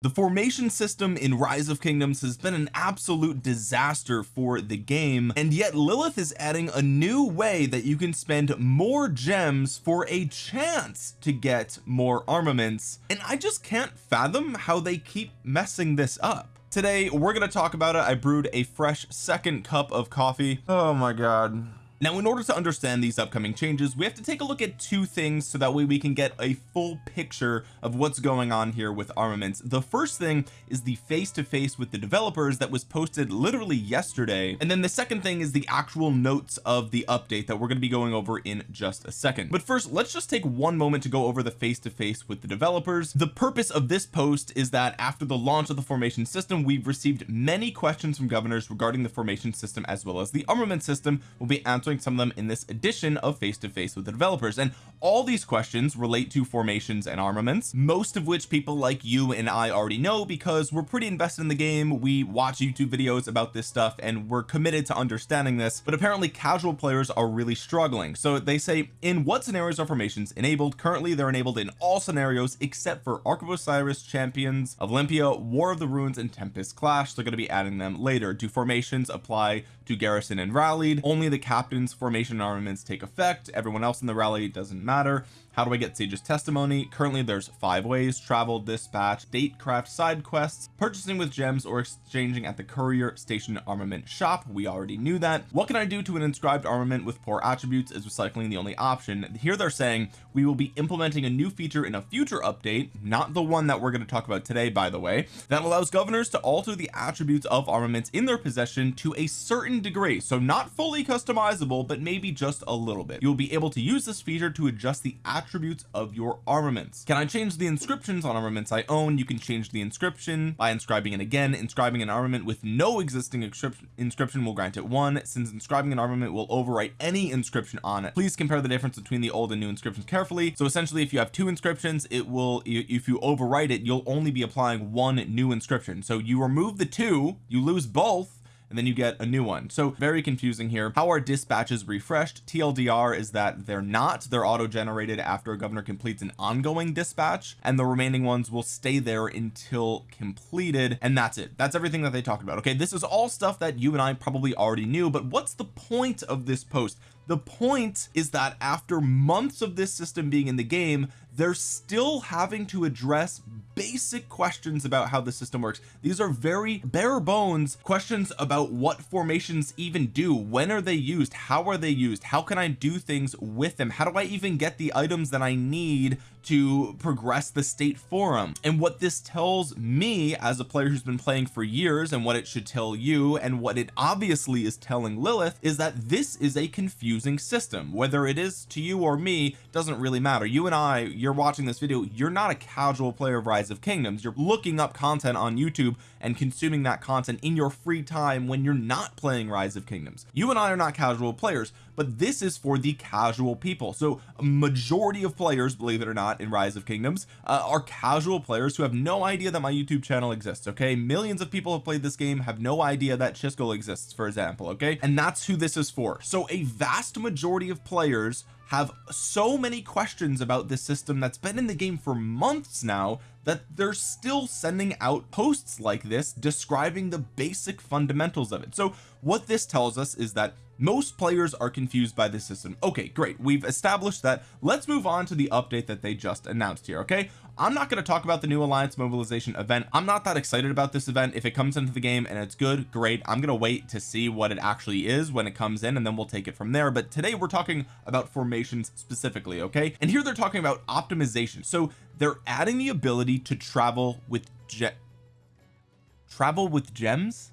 the formation system in rise of kingdoms has been an absolute disaster for the game and yet Lilith is adding a new way that you can spend more gems for a chance to get more armaments and I just can't fathom how they keep messing this up. Today we're going to talk about it. I brewed a fresh second cup of coffee. Oh my god now in order to understand these upcoming changes we have to take a look at two things so that way we can get a full picture of what's going on here with armaments. The first thing is the face-to-face -face with the developers that was posted literally yesterday. And then the second thing is the actual notes of the update that we're going to be going over in just a second. But first let's just take one moment to go over the face-to-face -face with the developers. The purpose of this post is that after the launch of the formation system we've received many questions from governors regarding the formation system as well as the armament system. We'll be answering answering some of them in this edition of face to face with the developers. And all these questions relate to formations and armaments most of which people like you and I already know because we're pretty invested in the game. We watch YouTube videos about this stuff and we're committed to understanding this but apparently casual players are really struggling. So they say in what scenarios are formations enabled? Currently they're enabled in all scenarios except for Ark of Osiris champions Olympia War of the Ruins and Tempest Clash. They're going to be adding them later. Do formations apply to garrison and rallied? Only the formation armaments take effect. Everyone else in the rally doesn't matter how do I get Sage's testimony? Currently there's five ways. Travel dispatch date, craft side quests purchasing with gems or exchanging at the courier station armament shop. We already knew that. What can I do to an inscribed armament with poor attributes is recycling the only option. Here they're saying we will be implementing a new feature in a future update not the one that we're going to talk about today by the way that allows governors to alter the attributes of armaments in their possession to a certain degree. So not fully customizable but maybe just a little bit. You'll be able to use this feature to adjust the attributes attributes of your armaments. Can I change the inscriptions on armaments I own? You can change the inscription by inscribing it again. Inscribing an armament with no existing inscription will grant it one. Since inscribing an armament will overwrite any inscription on it please compare the difference between the old and new inscriptions carefully. So essentially if you have two inscriptions it will if you overwrite it you'll only be applying one new inscription. So you remove the two you lose both and then you get a new one. So very confusing here. How are dispatches refreshed? TLDR is that they're not. They're auto generated after a governor completes an ongoing dispatch and the remaining ones will stay there until completed and that's it. That's everything that they talked about. Okay this is all stuff that you and I probably already knew but what's the point of this post? The point is that after months of this system being in the game they're still having to address basic questions about how the system works. These are very bare bones questions about what formations even do. When are they used? How are they used? How can I do things with them? How do I even get the items that I need to progress the state forum? And what this tells me as a player who's been playing for years and what it should tell you and what it obviously is telling Lilith is that this is a confusing system. Whether it is to you or me doesn't really matter. You and I you're watching this video you're not a casual player of rise of kingdoms. You're looking up content on YouTube and consuming that content in your free time when you're not playing rise of kingdoms. You and I are not casual players but this is for the casual people. So a majority of players believe it or not in rise of kingdoms uh, are casual players who have no idea that my YouTube channel exists okay? Millions of people have played this game have no idea that Chisco exists for example okay? And that's who this is for. So a vast majority of players have so many questions about this system that's been in the game for months now that they're still sending out posts like this describing the basic fundamentals of it. So what this tells us is that most players are confused by the system. Okay great. We've established that. Let's move on to the update that they just announced here okay I'm not going to talk about the new alliance mobilization event. I'm not that excited about this event. If it comes into the game and it's good great. I'm going to wait to see what it actually is when it comes in and then we'll take it from there. But today we're talking about formations specifically okay? And here they're talking about optimization. So they're adding the ability to travel with jet travel with gems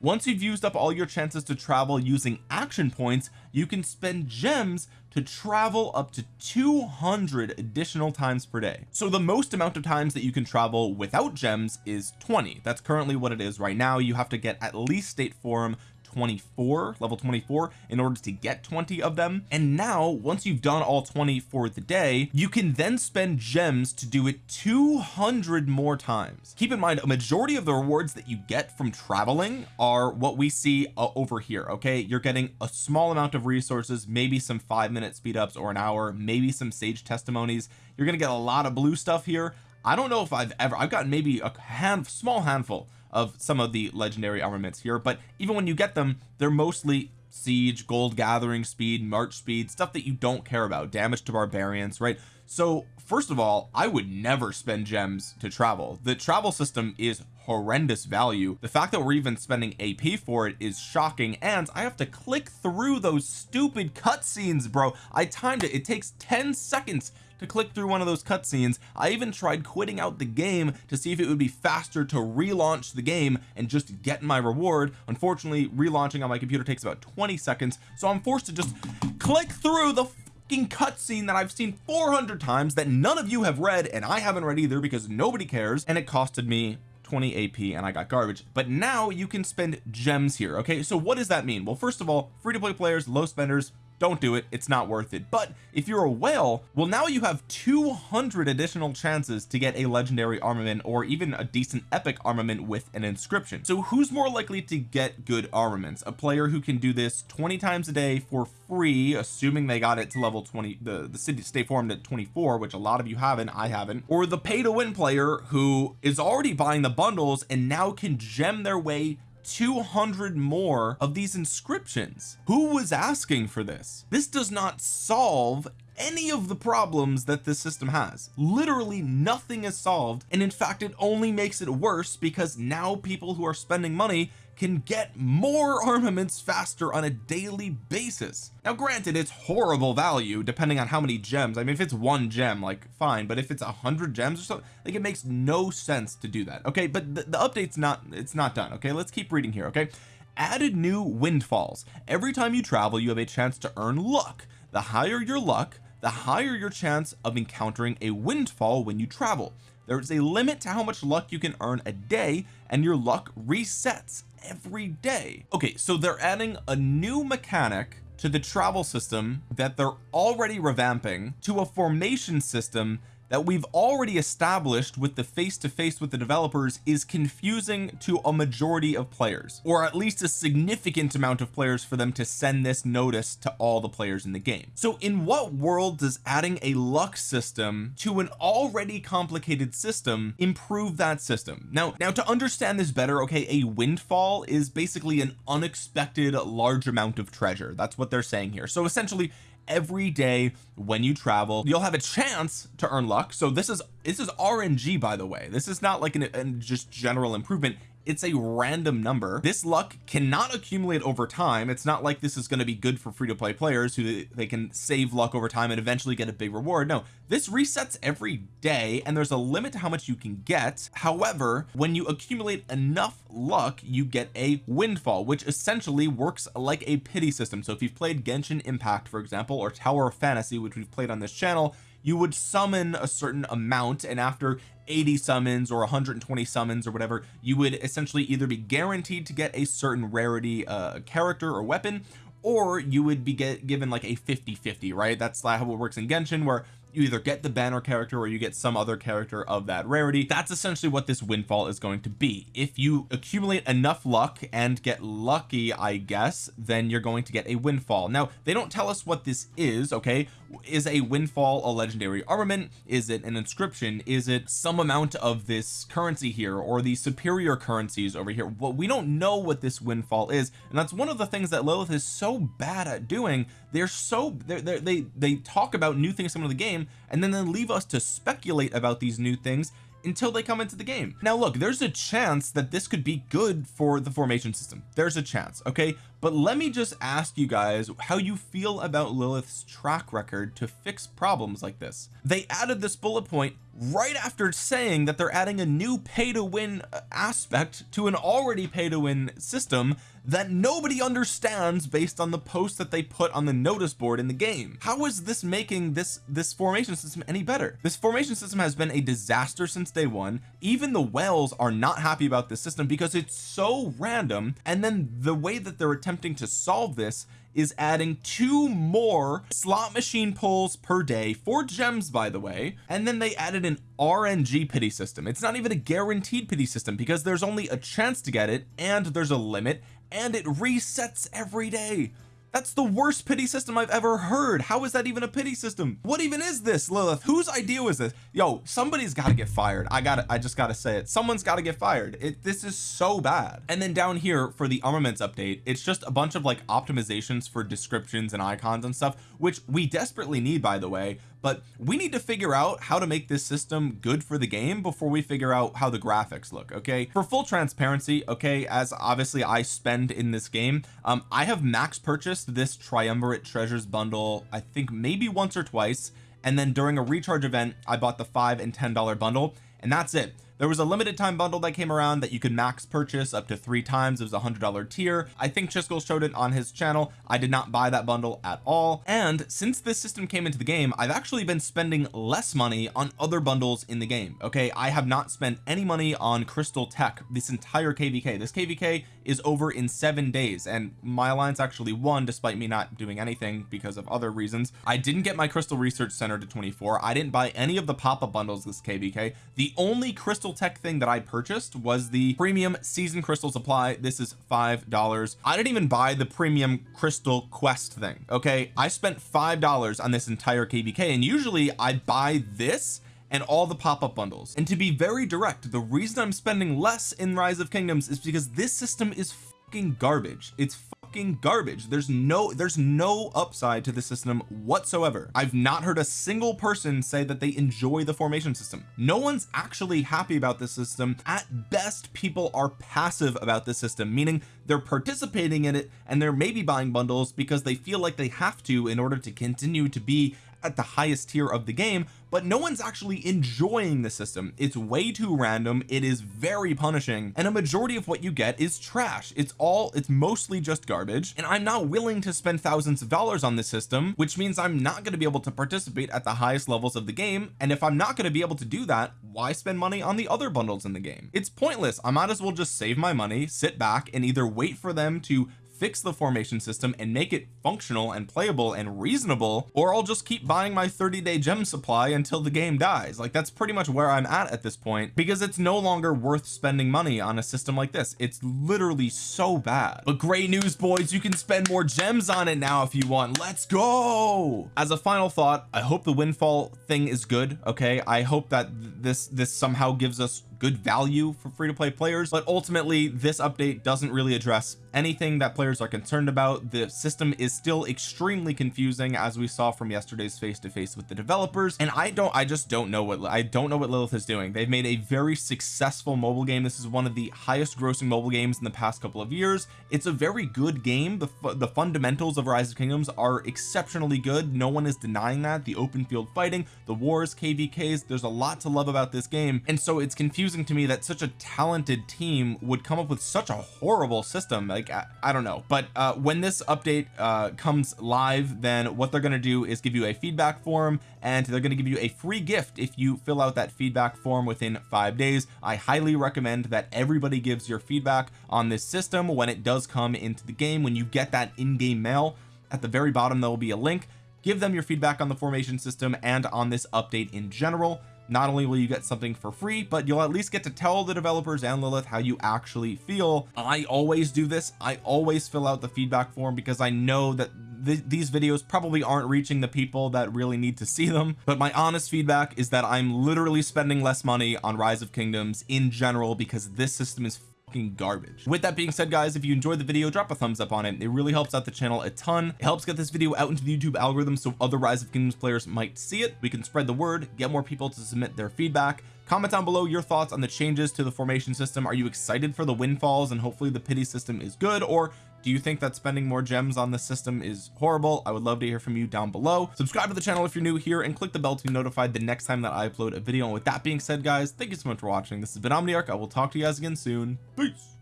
once you've used up all your chances to travel using action points you can spend gems to travel up to 200 additional times per day. So the most amount of times that you can travel without gems is 20 that's currently what it is right now. You have to get at least state forum 24 level 24 in order to get 20 of them. And now once you've done all 20 for the day you can then spend gems to do it 200 more times. Keep in mind a majority of the rewards that you get from traveling are what we see uh, over here okay? You're getting a small amount of resources maybe some five minute speed ups or an hour maybe some sage testimonies. You're gonna get a lot of blue stuff here. I don't know if I've ever I've gotten maybe a hand small handful of some of the legendary armaments here but even when you get them they're mostly siege gold gathering speed march speed stuff that you don't care about damage to barbarians right? So first of all I would never spend gems to travel. The travel system is horrendous value. The fact that we're even spending AP for it is shocking and I have to click through those stupid cutscenes bro. I timed it. It takes 10 seconds to click through one of those cutscenes. I even tried quitting out the game to see if it would be faster to relaunch the game and just get my reward. Unfortunately relaunching on my computer takes about 20 seconds so I'm forced to just click through the fucking cutscene that I've seen 400 times that none of you have read and I haven't read either because nobody cares and it costed me 20 AP and I got garbage. But now you can spend gems here okay? So what does that mean? Well first of all free to play players low spenders don't do it. It's not worth it. But if you're a whale well now you have 200 additional chances to get a legendary armament or even a decent epic armament with an inscription. So who's more likely to get good armaments? A player who can do this 20 times a day for free assuming they got it to level 20 the the city stay formed at 24 which a lot of you haven't I haven't or the pay to win player who is already buying the bundles and now can gem their way 200 more of these inscriptions. Who was asking for this? This does not solve any of the problems that this system has. Literally nothing is solved and in fact it only makes it worse because now people who are spending money can get more armaments faster on a daily basis. Now granted it's horrible value depending on how many gems. I mean if it's one gem like fine but if it's a hundred gems or something like it makes no sense to do that okay? But the, the update's not it's not done okay? Let's keep reading here okay? Added new windfalls. Every time you travel you have a chance to earn luck. The higher your luck the higher your chance of encountering a windfall when you travel there is a limit to how much luck you can earn a day and your luck resets every day. Okay so they're adding a new mechanic to the travel system that they're already revamping to a formation system that we've already established with the face-to-face -face with the developers is confusing to a majority of players or at least a significant amount of players for them to send this notice to all the players in the game. So in what world does adding a luck system to an already complicated system improve that system? Now now to understand this better okay a windfall is basically an unexpected large amount of treasure. That's what they're saying here. So essentially every day when you travel you'll have a chance to earn luck. So this is this is RNG by the way. This is not like an, an just general improvement it's a random number. This luck cannot accumulate over time. It's not like this is going to be good for free to play players who they can save luck over time and eventually get a big reward. No this resets every day and there's a limit to how much you can get. However when you accumulate enough luck you get a windfall which essentially works like a pity system. So if you've played Genshin Impact for example or Tower of Fantasy which we've played on this channel you would summon a certain amount and after 80 summons or 120 summons or whatever you would essentially either be guaranteed to get a certain rarity uh character or weapon or you would be get given like a 50 50 right? That's how it works in Genshin where you either get the banner character or you get some other character of that rarity. That's essentially what this windfall is going to be. If you accumulate enough luck and get lucky I guess then you're going to get a windfall. Now they don't tell us what this is okay is a windfall a legendary armament? Is it an inscription? Is it some amount of this currency here or the superior currencies over here? Well we don't know what this windfall is and that's one of the things that Lilith is so bad at doing. They're so they're, they're, they they talk about new things coming to the game and then they leave us to speculate about these new things until they come into the game. Now look there's a chance that this could be good for the formation system. There's a chance okay? But let me just ask you guys how you feel about Lilith's track record to fix problems like this. They added this bullet point right after saying that they're adding a new pay to win uh, aspect to an already pay to win system that nobody understands based on the post that they put on the notice board in the game. How is this making this this formation system any better? This formation system has been a disaster since day one. Even the whales are not happy about this system because it's so random. And then the way that they're attempting to solve this is adding two more slot machine pulls per day. For gems by the way. And then they added an RNG pity system. It's not even a guaranteed pity system because there's only a chance to get it and there's a limit and it resets every day. That's the worst pity system I've ever heard. How is that even a pity system? What even is this Lilith? Whose idea was this? Yo somebody's got to get fired. I gotta I just got to say it. Someone's got to get fired. It this is so bad. And then down here for the armaments update it's just a bunch of like optimizations for descriptions and icons and stuff which we desperately need by the way but we need to figure out how to make this system good for the game before we figure out how the graphics look okay? For full transparency okay as obviously I spend in this game um I have max purchased this triumvirate treasures bundle I think maybe once or twice and then during a recharge event I bought the five and ten dollar bundle and that's it there was a limited time bundle that came around that you could max purchase up to three times. It was a hundred dollar tier. I think Chiskel showed it on his channel. I did not buy that bundle at all. And since this system came into the game I've actually been spending less money on other bundles in the game okay? I have not spent any money on crystal tech this entire kvk this kvk is over in seven days and my alliance actually won despite me not doing anything because of other reasons. I didn't get my crystal research center to 24 I didn't buy any of the pop-up bundles this kvk the only crystal crystal tech thing that I purchased was the premium season crystal supply. This is five dollars. I didn't even buy the premium crystal quest thing okay? I spent five dollars on this entire kvk and usually I buy this and all the pop-up bundles. And to be very direct the reason I'm spending less in rise of kingdoms is because this system is fucking garbage. It's fucking garbage. There's no there's no upside to the system whatsoever. I've not heard a single person say that they enjoy the formation system. No one's actually happy about this system. At best people are passive about this system meaning they're participating in it and they're maybe buying bundles because they feel like they have to in order to continue to be at the highest tier of the game but no one's actually enjoying the system. It's way too random. It is very punishing. And a majority of what you get is trash. It's all it's mostly just garbage. And I'm not willing to spend thousands of dollars on this system which means I'm not going to be able to participate at the highest levels of the game. And if I'm not going to be able to do that why spend money on the other bundles in the game? It's pointless. I might as well just save my money sit back and either wait for them to fix the formation system and make it functional and playable and reasonable or I'll just keep buying my 30 day gem supply until the game dies. Like that's pretty much where I'm at at this point because it's no longer worth spending money on a system like this. It's literally so bad. But great news boys you can spend more gems on it now if you want. Let's go! As a final thought I hope the windfall thing is good okay? I hope that this this somehow gives us good value for free to play players but ultimately this update doesn't really address anything that players are concerned about. The system is still extremely confusing as we saw from yesterday's face to face with the developers and I don't I just don't know what I don't know what Lilith is doing. They've made a very successful mobile game. This is one of the highest grossing mobile games in the past couple of years. It's a very good game. The, the fundamentals of rise of kingdoms are exceptionally good. No one is denying that. The open field fighting the wars kvks there's a lot to love about this game. And so it's confusing confusing to me that such a talented team would come up with such a horrible system. Like I, I don't know. But uh when this update uh comes live then what they're going to do is give you a feedback form and they're going to give you a free gift if you fill out that feedback form within five days. I highly recommend that everybody gives your feedback on this system when it does come into the game. When you get that in-game mail at the very bottom there will be a link. Give them your feedback on the formation system and on this update in general not only will you get something for free but you'll at least get to tell the developers and Lilith how you actually feel. I always do this. I always fill out the feedback form because I know that th these videos probably aren't reaching the people that really need to see them. But my honest feedback is that I'm literally spending less money on rise of kingdoms in general because this system is fucking garbage. With that being said guys if you enjoyed the video drop a thumbs up on it. It really helps out the channel a ton. It helps get this video out into the YouTube algorithm so other rise of kingdoms players might see it. We can spread the word get more people to submit their feedback. Comment down below your thoughts on the changes to the formation system. Are you excited for the windfalls and hopefully the pity system is good or do you think that spending more gems on the system is horrible? I would love to hear from you down below. Subscribe to the channel if you're new here and click the bell to be notified the next time that I upload a video. And with that being said guys thank you so much for watching. This has been Omniarch. I will talk to you guys again soon. Peace